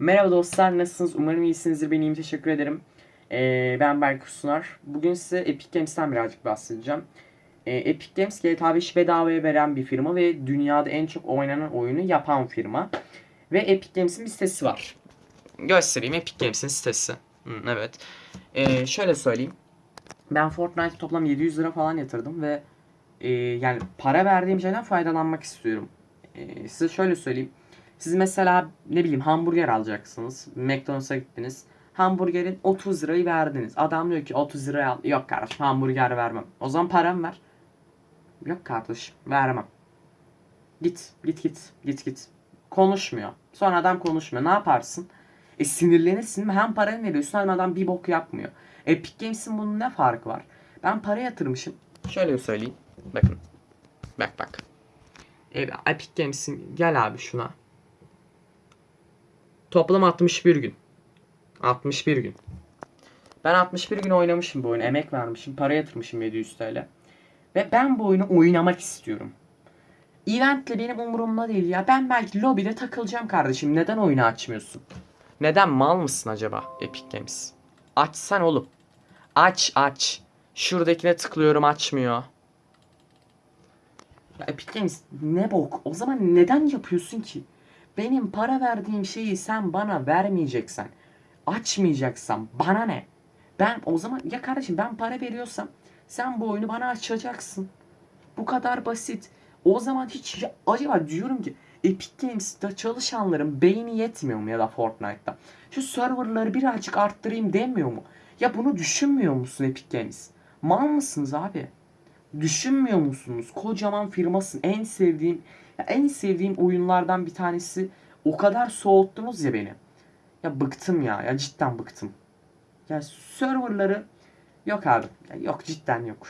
Merhaba dostlar nasılsınız? Umarım iyisinizdir. Ben iyiyim. Teşekkür ederim. Ee, ben Berk Sunar. Bugün size Epic Games'ten birazcık bahsedeceğim. Ee, Epic Games GTA 5 bedavaya veren bir firma ve dünyada en çok oynanan oyunu yapan firma. Ve Epic Games'in bir sitesi var. Göstereyim Epic Games'in sitesi. Hı, evet. Ee, şöyle söyleyeyim. Ben Fortnite toplam 700 lira falan yatırdım ve e, yani para verdiğim şeyden faydalanmak istiyorum. Ee, size şöyle söyleyeyim. Siz mesela ne bileyim hamburger alacaksınız. McDonald's'a gittiniz. Hamburgerin 30 lirayı verdiniz. Adam diyor ki 30 liraya al. Yok kardeşim hamburger vermem. O zaman param ver. Yok kardeşim vermem. Git git git git git. Konuşmuyor. Sonra adam konuşmuyor. Ne yaparsın? E sinirlenirsin hem paranı veriyorsun hem adam bir bok yapmıyor. Epic Games'in bunun ne farkı var? Ben para yatırmışım. Şöyle söyleyeyim. Bakın. Bak bak. E, Epic Games'in gel abi şuna. Toplam 61 gün. 61 gün. Ben 61 gün oynamışım bu oyunu. Emek vermişim. Para yatırmışım 700 TL. Ve ben bu oyunu oynamak istiyorum. Eventle benim umurumda değil ya. Ben belki lobide takılacağım kardeşim. Neden oyunu açmıyorsun? Neden mal mısın acaba Epic Games? Açsan oğlum. Aç aç. Şuradakine tıklıyorum açmıyor. Ya Epic Games ne bok? O zaman neden yapıyorsun ki? Benim para verdiğim şeyi sen bana vermeyeceksen, açmayacaksan bana ne? Ben o zaman ya kardeşim ben para veriyorsam sen bu oyunu bana açacaksın. Bu kadar basit. O zaman hiç ya- acaba diyorum ki Epic Games'te çalışanların beyni yetmiyor mu ya da Fortnite'da? Şu serverları birazcık arttırayım demiyor mu? Ya bunu düşünmüyor musun Epic Games? Mal mısınız abi? Düşünmüyor musunuz? Kocaman firmasın. En sevdiğim en sevdiğim oyunlardan bir tanesi. O kadar soğuttunuz ya beni. Ya bıktım ya. Ya cidden bıktım. Ya serverları yok abi. Ya yok cidden yok.